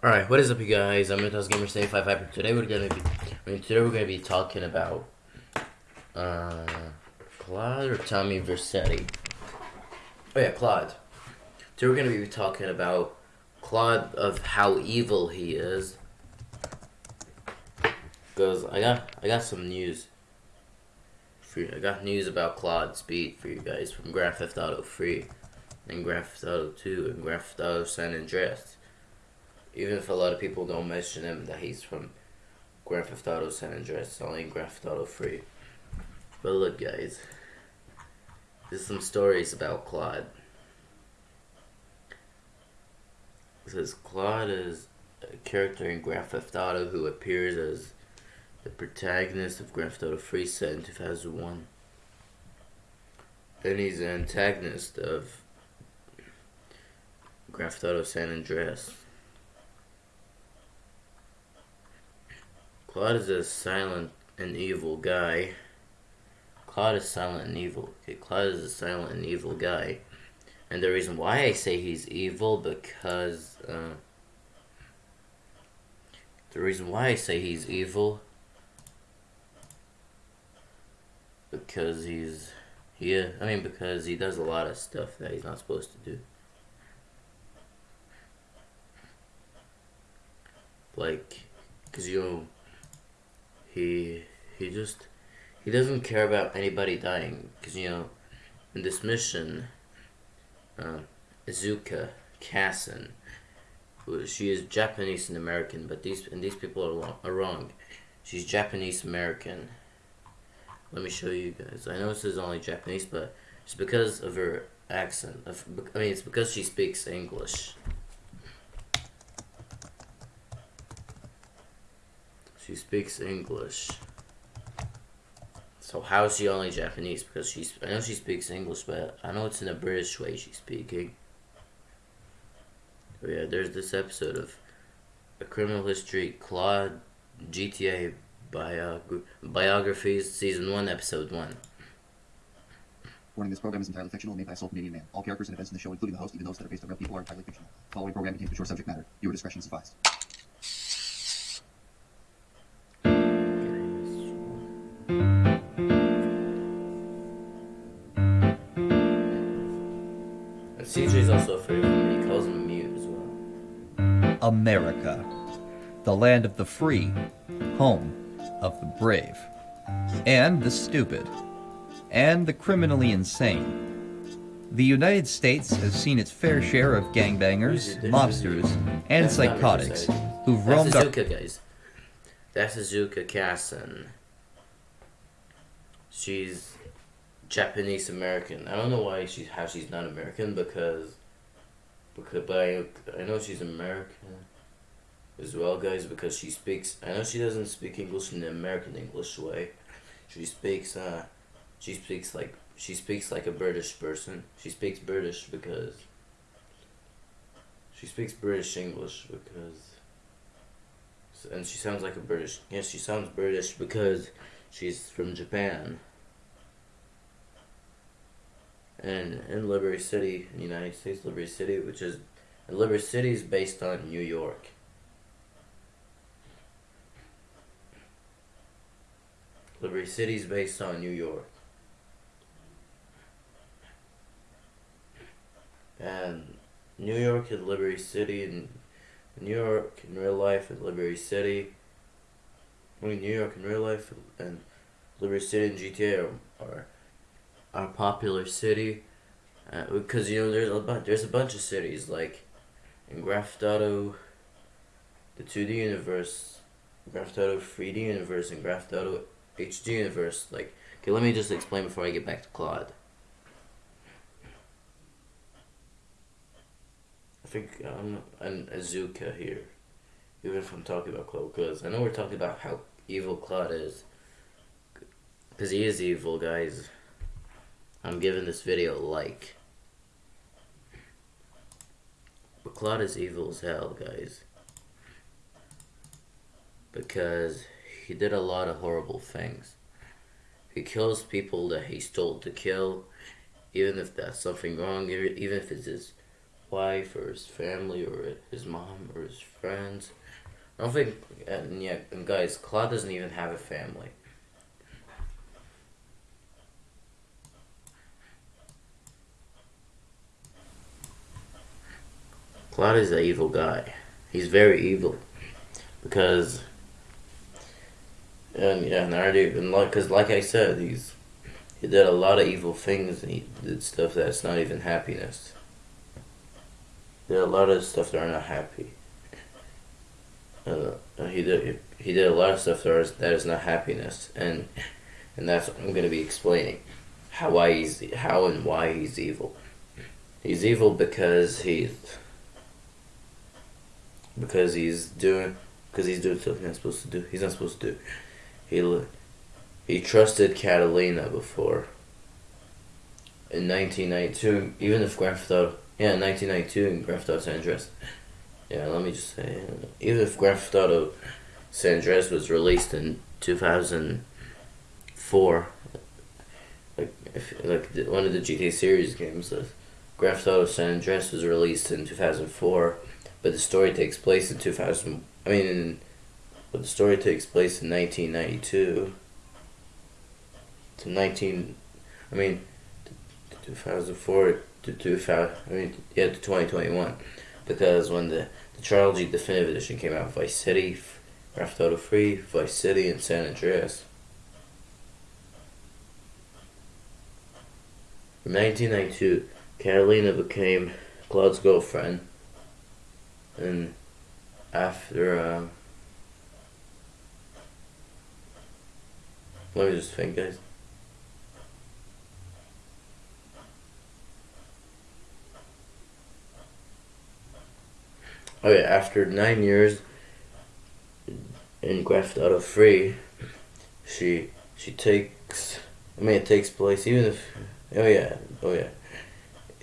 Alright, what is up you guys? I'm Mythos Gamer 75 Today we're gonna be I mean today we're gonna be talking about uh Claude or Tommy Vercetti. Oh yeah, Claude. Today we're gonna be talking about Claude of how evil he is. Because I got I got some news for you. I got news about Claude Speed for you guys from Grand Theft Auto 3 and Grand Theft Auto 2 and Grand Theft Auto San Andreas even if a lot of people don't mention him that he's from Grand Theft Auto San Andreas, only in Grand Theft Auto 3. But look guys, there's some stories about Claude. It says Claude is a character in Grand Theft Auto who appears as the protagonist of Grand Theft Auto 3 set in 2001. And he's an antagonist of Grand Theft Auto San Andreas. Claude is a silent and evil guy. Claude is silent and evil. Okay, Claude is a silent and evil guy. And the reason why I say he's evil because uh, the reason why I say he's evil because he's yeah, I mean because he does a lot of stuff that he's not supposed to do. Like, cause you he he just he doesn't care about anybody dying because you know in this mission uh, Asuka Kasen she is Japanese and American but these and these people are, are wrong. She's Japanese American. Let me show you guys. I know this is only Japanese but it's because of her accent of, I mean it's because she speaks English She speaks English. So how is she only Japanese? Because she's I know she speaks English, but I know it's in a British way she's speaking. Oh yeah, there's this episode of a criminal history Claude GTA biog biographies season one episode one. Warning, this program is entirely fictional, made by a sole Canadian man. All characters and events in the show, including the host, even those that are based on real people, are entirely fictional. Following program contains mature subject matter. Your discretion is advised. America, the land of the free, home of the brave, and the stupid, and the criminally insane. The United States has seen its fair share of gangbangers, mobsters, and That's psychotics who've That's roamed our Asuka, guys. That's Asuka Kasen. She's Japanese American. I don't know why she how she's not American because because but I I know she's American as well, guys, because she speaks. I know she doesn't speak English in the American English way. She speaks uh, she speaks like she speaks like a British person. She speaks British because she speaks British English because and she sounds like a British. Yes, she sounds British because she's from Japan. And in Liberty City, United States, Liberty City, which is, Liberty City is based on New York. Liberty City is based on New York. And New York and Liberty City and New York in real life and Liberty City. I mean, New York in real life and Liberty City and GTA are, are, popular city. Uh, because, you know, there's a, bunch, there's a bunch of cities, like in Grand Theft Auto, the 2D universe, Grand Theft Auto 3D universe, and Grand Theft Auto HD universe. Like, okay, let me just explain before I get back to Claude. I think um, an Asuka here, even if I'm talking about Claude, because I know we're talking about how evil Claude is, because he is evil, guys. I'm giving this video a like. But Claude is evil as hell, guys. Because he did a lot of horrible things. He kills people that he's told to kill, even if that's something wrong, even if it's his wife or his family or his mom or his friends. I don't think, and yeah, and guys, Claude doesn't even have a family. Claude is an evil guy. He's very evil because, and yeah, and I already and like, cause like I said, he's he did a lot of evil things and he did stuff that's not even happiness. There are a lot of stuff that are not happy. Uh, he did he did a lot of stuff that is, that is not happiness, and and that's what I'm gonna be explaining how why he's how and why he's evil. He's evil because he's because he's doing because he's doing something he's not supposed to do. He's not supposed to do. He he trusted Catalina before. In 1992, even if Grand Theft Auto, yeah, in 1992 in Grand Theft Auto San Andreas, yeah, let me just say, even if Grand Theft Auto San Andreas was released in 2004, like if, like the, one of the GTA series games, uh, Grand Theft Auto San Andreas was released in 2004 but the story takes place in 2000 I mean in, but the story takes place in 1992 to 19 I mean 2004 to 2000 I mean yeah to 2021 because when the the trilogy definitive edition came out Vice City Grand Auto 3 Vice City and San Andreas. In 1992 Catalina became Claude's girlfriend. And after uh, let me just think guys. Oh yeah after nine years in Grand Auto 3 she she takes I mean it takes place even if oh yeah oh yeah.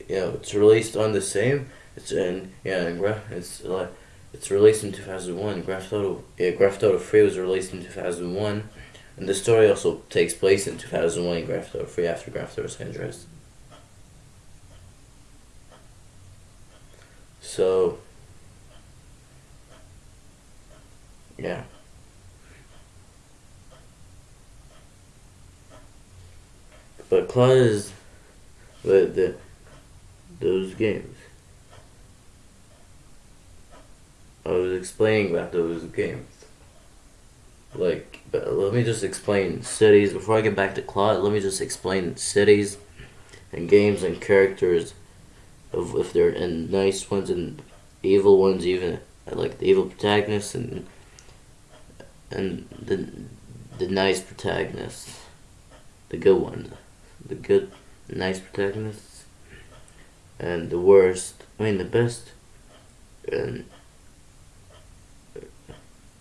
You know it's released on the same it's in yeah, in Gra- it's like it's released in 2001. Grand Theft Auto yeah, Grand Theft Auto 3 was released in 2001, and the story also takes place in 2001 in Auto 3 after Theft Auto San So yeah. But Claude is the those games. I was explaining about those games. Like, let me just explain cities. Before I get back to Claude, let me just explain cities and games and characters of if they're and nice ones and evil ones even like the evil protagonists and and the the nice protagonists. The good ones. The good nice protagonists. And the worst I mean the best and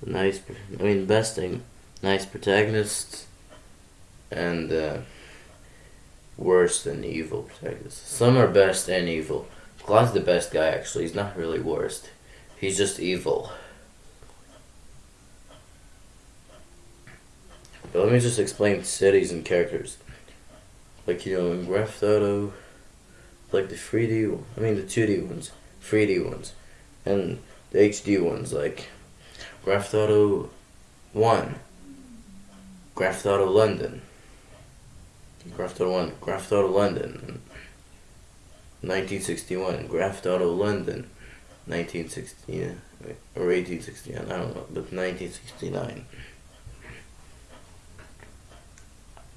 nice, I mean, best thing, nice protagonists, and uh, worse than evil protagonists. Some are best and evil. Claude's the best guy, actually. He's not really worst. He's just evil. But let me just explain cities and characters. Like, you know, in Grand Auto, like the 3D, I mean the 2D ones, 3D ones, and the HD ones, like Grand Auto 1, Grand Auto London, Grand Auto 1, Grand Auto London, 1961, Grand Auto London, 1960 or 1869, I don't know, but 1969.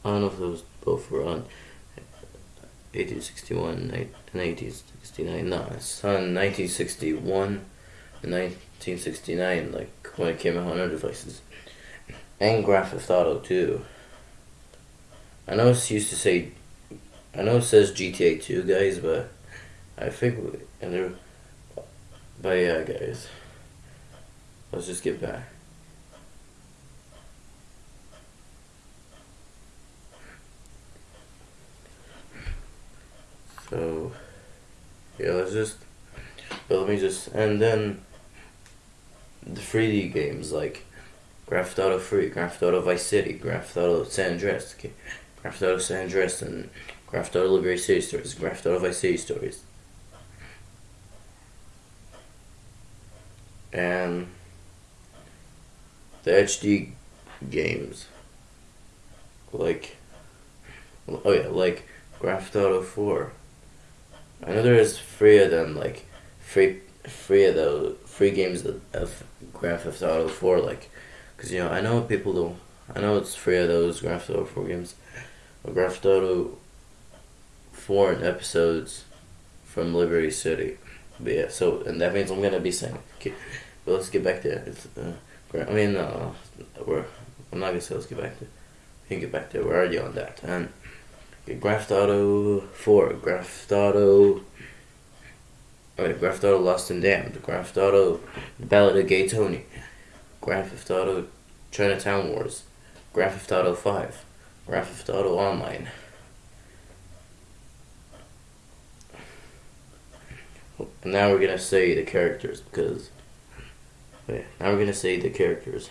I don't know if those both were on 1861 and 1869. No, it's on 1961 and 1969, like when it came out on other devices. And Theft Auto too. I know it's used to say, I know it says GTA 2, guys, but I think, and but yeah, guys. Let's just get back. So, yeah, let's just, but let me just, and then the 3D games like Grand Theft Auto 3, Grand Theft Auto Vice City, Grand Theft Auto San Andreas. Grand Theft Auto San Andreas, and Grand Theft Auto Liberty City Stories, Grand Theft Auto Vice City Stories. and the HD games. Like, oh yeah, like Grand Theft Auto 4. I know there is three of them, like, free, free of those, free games of, Grand Theft Auto 4, like, because, you know, I know people don't, I know it's free of those Grand Theft Auto 4 games. But Grand Theft Auto 4 and episodes from Liberty City. But yeah, so, and that means I'm to be saying, okay, but let's get back to it. Uh, I mean, uh, we're, I'm not to say let's get back to. We can get back it. We're already on that. And Theft Auto 4, Grand Theft Auto, okay, Grand Theft Auto Lost and Damned, Grand Theft Auto The Ballad of Gay Tony, Grand Theft Auto Chinatown Wars, Grand Theft Auto 5, Grand Theft Auto Online. Now we're gonna say the characters because. Okay, now we're gonna say the characters.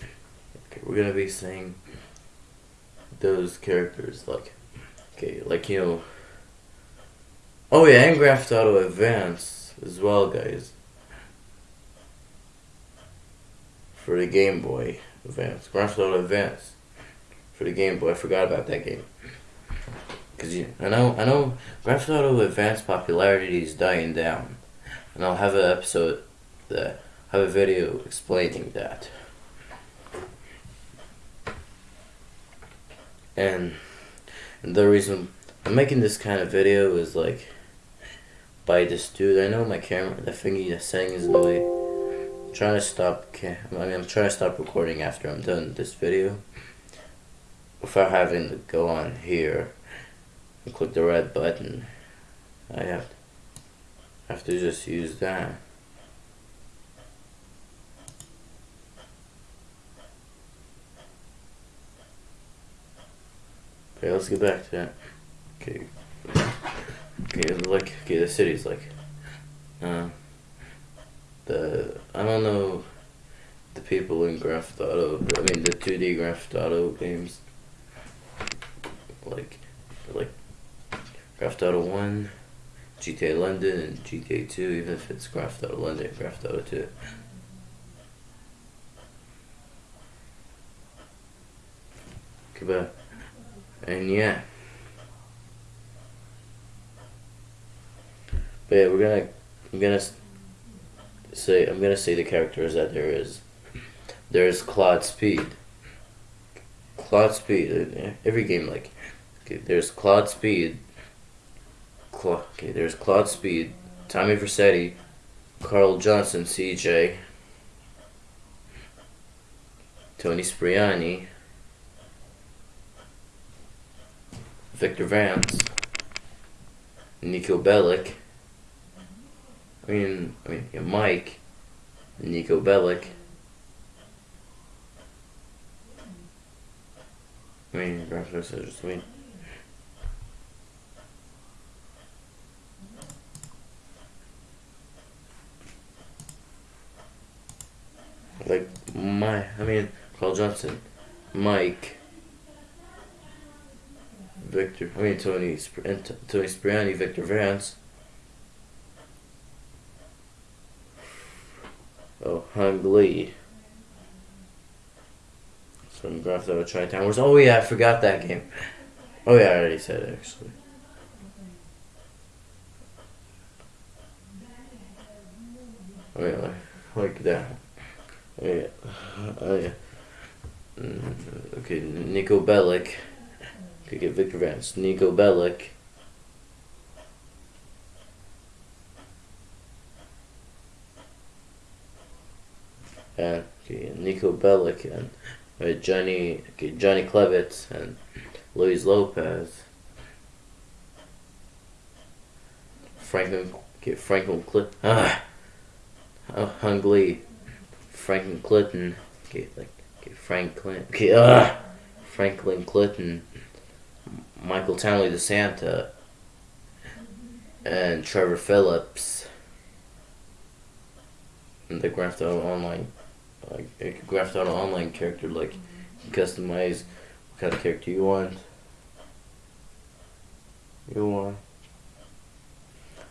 Okay, we're gonna be saying those characters like, okay, like you know. Oh yeah, and Grand Auto Advance as well, guys. For the Game Boy Advance, Grand Auto Advance for the Game Boy. I forgot about that game. Cause you, I know, I know, Grand Auto Advance popularity is dying down, and I'll have an episode that have a video explaining that. And, the reason I'm making this kind of video is like by this dude. I know my camera, the thingy that's saying is in the way. I'm trying to stop. I mean, I'm trying to stop recording after I'm done this video without having to go on here and click the red button, I have to, have to just use that. Okay, let's get back to that. Okay. Okay, like, okay, the city's like, uh, the, I don't know the people in Grand Auto, I mean the 2D Grand Auto games like like Grand Auto One, GTA London, and GTA Two. Even if it's Grand Auto London, and Auto Two. Goodbye. And yeah. But yeah, we're gonna I'm gonna say I'm gonna say the characters that there is. There's Claude Speed. Claude Speed. uh, Every game like Okay, there's Claude Speed. Cla- okay, there's Claude Speed, Tommy Vercetti, Carl Johnson, CJ, Toni Cipriani, Victor Vance, Niko Bellic. I mean, I mean, yeah, Mike, Niko Bellic. I mean, are just I mean. like my I mean Carl Johnson, Mike, Victor. I mean Tony Sp- Toni Cipriani, Victor Vance. Oh, Huang Lee. From Grand Theft Auto Chinatown Wars. Oh yeah, I forgot that game. Oh yeah, I already said it actually. Oh yeah, like, like that. Oh yeah. Oh yeah. Mm, Okay, Niko Bellic. Could get Victor Vance. Niko Bellic. And okay, Niko Bellic and uh, Johnny okay, Johnny Klebitz and Luis Lopez. Franklin okay, Franklin Clip ah, Lee. Franklin Clinton, okay, like okay, Franklin, okay, uh, Franklin Clinton, Michael Townley De Santa, and Trevor Phillips, and the Grand Theft Auto Online, like Auto Online character, like customize what kind of character you want. You want?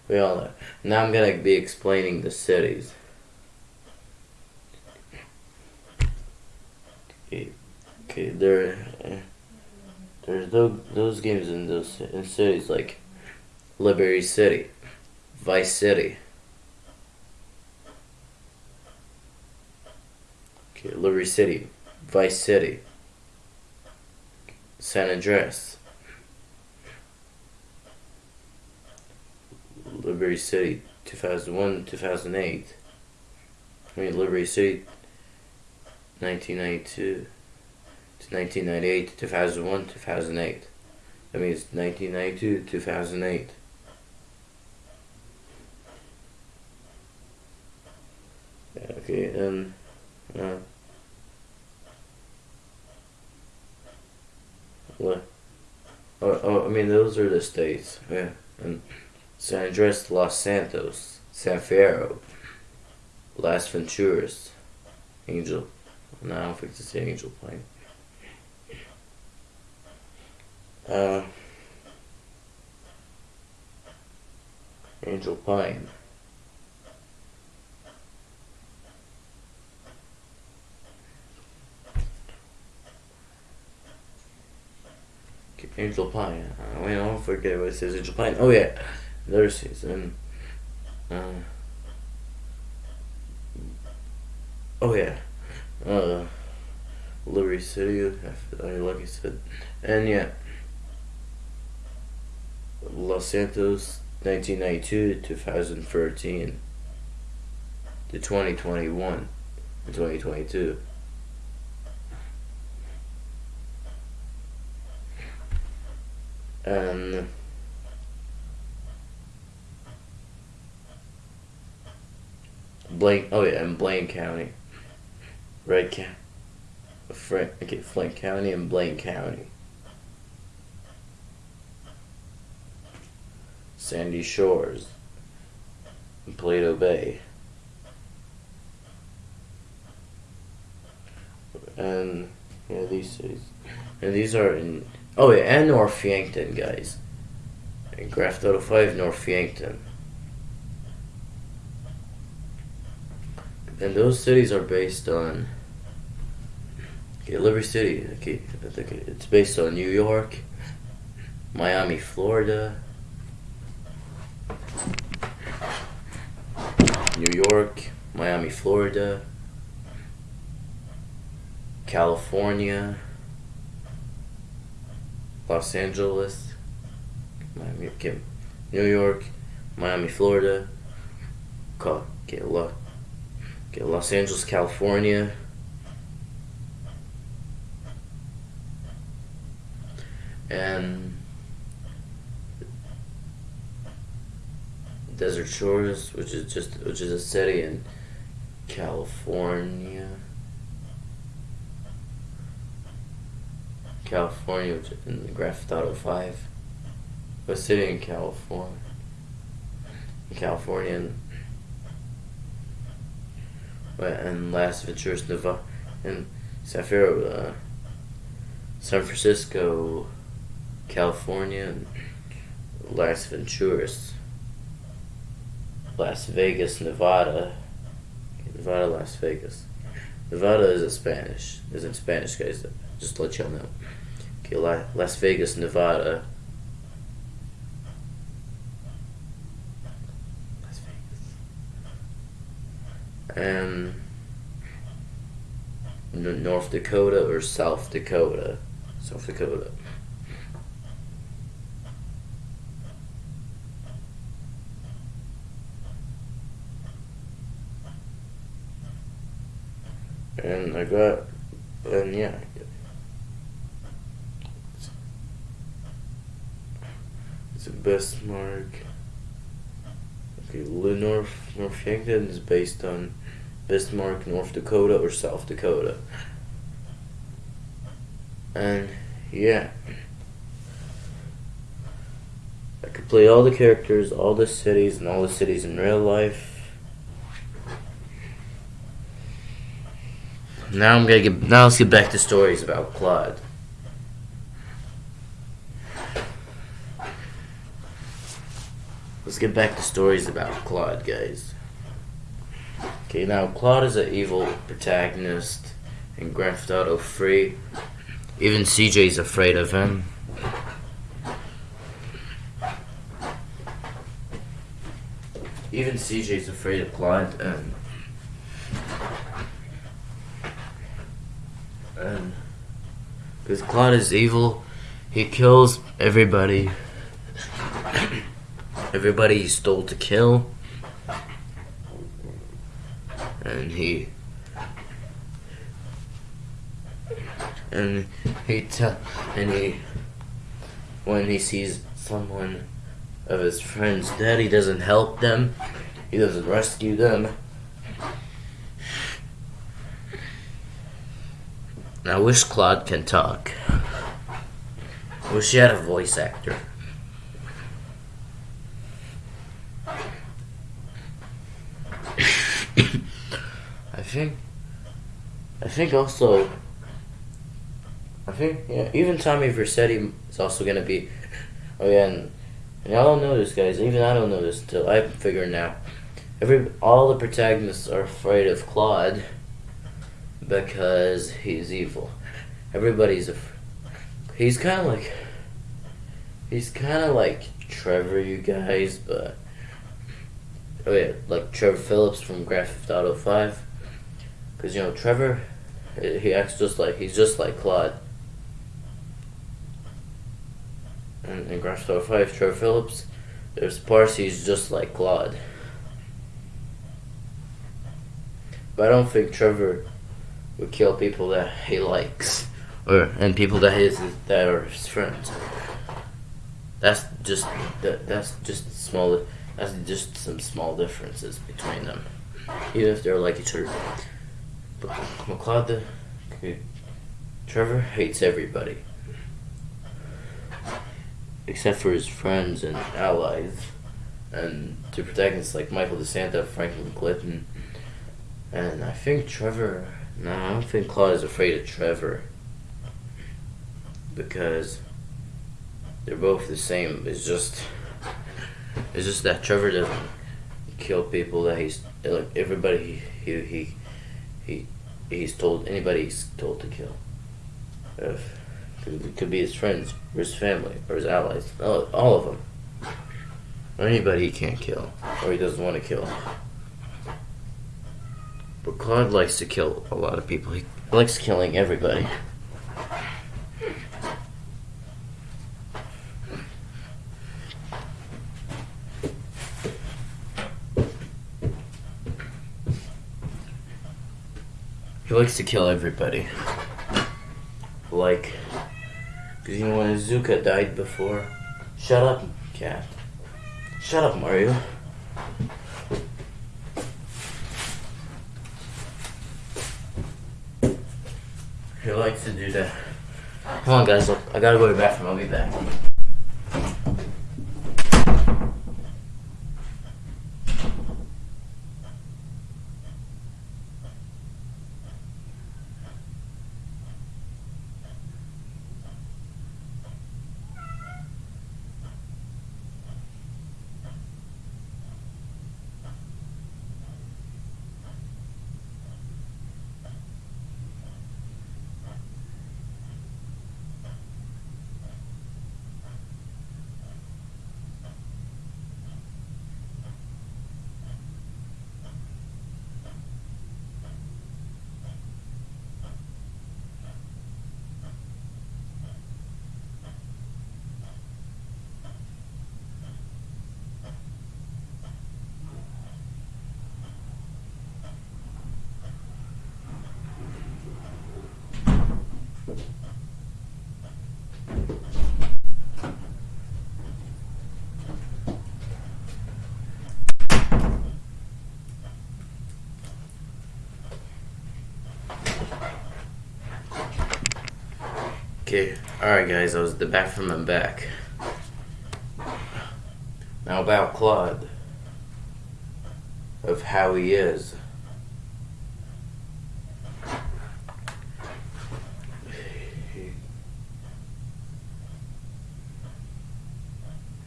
We all know. Now I'm gonna be explaining the cities. Okay, okay there, uh, there's those, those games in those in cities like Liberty City, Vice City. Okay, Liberty City, Vice City, San Andreas, Liberty City, 2001, 2008. I mean, Liberty City, 1992 to 1998, 2001, 2008. That means 1992, 2008. Okay, and uh, what? Oh, oh, I mean, those are the states. Yeah, and San Andreas, Los Santos, San Fierro, Las Venturas, Angel. No, I don't think it's the Angel Plane. Uh, Angel Pine. Angel Pine. Uh, wait, I don't forget what it says. Angel Pine. Oh yeah, there's season. Uh, oh yeah. Uh, Liberty City. I like I said, and yeah. Los Santos, 1992 to 2013 to 2021 and 2022. And um, Blaine, oh yeah, and Blaine County, right? Ca- Frank, okay, Flint County and Blaine County. Sandy Shores, Paleto Bay. And yeah, these cities, and these are in oh yeah, and North Yankton, guys. And Graph Auto Five, North Yankton. And those cities are based on okay, Liberty City. Okay, I think it's based on New York, Miami, Florida. New York, Miami, Florida, California, Los Angeles, Miami, okay, New York, Miami, Florida, okay, Los, okay, Los Angeles, California. And Desert Shores, which is just which is a city in California. California, in the Grand Theft Auto Five. A city in California. In California and, Las Venturas, Nevada, and Fierro, uh, San Francisco, California, and Las Venturas. Las Vegas, Nevada. Nevada, Las Vegas. Nevada is in Spanish. Is in Spanish, guys. Just to let y'all know. Okay, La- Las Vegas, Nevada. Las Vegas. And N- North Dakota or South Dakota. South Dakota. And I got, and yeah. It's a Bismarck. Okay, North North Yankton is based on Bismarck, North Dakota, or South Dakota. And yeah. I could play all the characters, all the cities, and all the cities in real life. Now I'm gonna get. Now let's get back to stories about Claude. let's get back to stories about Claude, guys. Okay, now Claude is an evil protagonist in Grand Theft Auto 3. Even CJ's afraid of him. Even CJ's afraid of Claude, and and because Claude is evil, he kills everybody. everybody he stole to kill, and he and he tell and he when he sees someone of his friends dead, he doesn't help them. He doesn't rescue them. I wish Claude can talk. I wish he had a voice actor. I think. I think also. I think yeah, even Tommy Vercetti is also gonna be. Oh yeah, and, and y'all don't know this, guys. Even I don't know this until I figure it out. Every all the protagonists are afraid of Claude because he's evil. Everybody's a. He's kind of like. He's kind of like Trevor, you guys, but. Oh yeah, like Trevor Phillips from Grand Theft Auto Five. Cause you know Trevor, he acts just like he's just like Claude. And in Grand Theft Auto Five, Trevor Phillips, there's parts he's just like Claude. But I don't think Trevor would kill people that he likes, or and people that his that are his friends. That's just that, that's just small. That's just some small differences between them, even if they're like each other. But McCloud, the Trevor hates everybody, except for his friends and allies, and to protagonists like Michael DeSanta, Franklin Clinton, and I think Trevor. No, I don't think Claude is afraid of Trevor because they're both the same. It's just, it's just that Trevor doesn't kill people that he's like everybody he he he he's told anybody he's told to kill. If it could be his friends, or his family, or his allies, all, all of them, or anybody he can't kill, or he doesn't want to kill. But Claude likes to kill a lot of people. He likes killing everybody. He likes to kill everybody. Like, because you know when Asuka died before? Shut up, cat. Shut up, Mario. He likes to do that. Come on, guys. Look, I gotta go to the bathroom. I'll be back. Okay, alright guys, I was the bathroom and back. Now about Claude. Of how he is.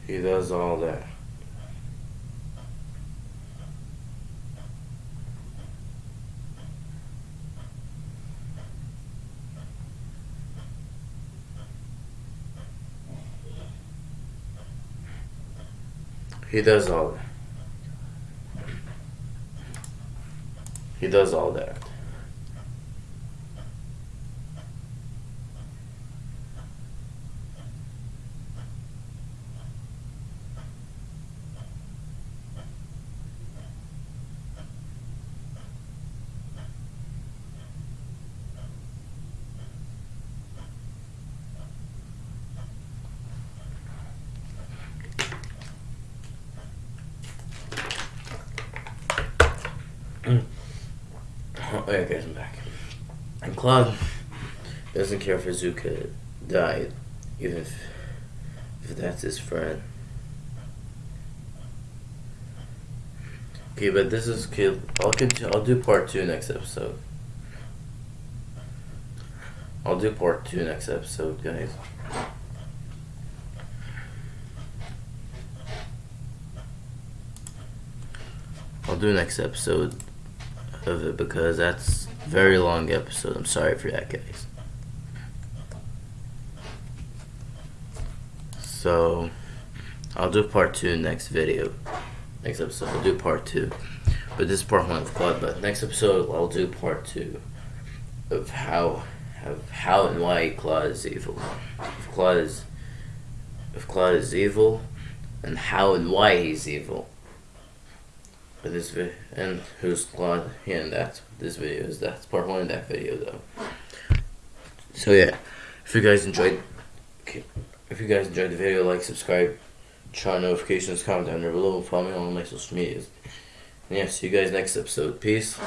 He does all that. He does all that. He does all that. Oh, guys, I'm back. And Claude doesn't care if Izuka died, even if, if that's his friend. Okay, but this is okay. I'll continue. I'll do part two next episode. I'll do part two next episode, guys. I'll do next episode of it because that's very long episode. I'm sorry for that, guys. So, I'll do part two next video. Next episode, I'll do part two. But this is part one of Claude. But next episode, I'll do part two of how, of how and why Claude is evil. If Claude is, if Claude is evil, and how and why he's evil. But this video and who's Claude? And that's this video is. That's part one of that video, though. So yeah, if you guys enjoyed, if you guys enjoyed the video, like, subscribe, turn on notifications, comment down there below, follow me on all my social medias. And yeah, see you guys next episode. Peace.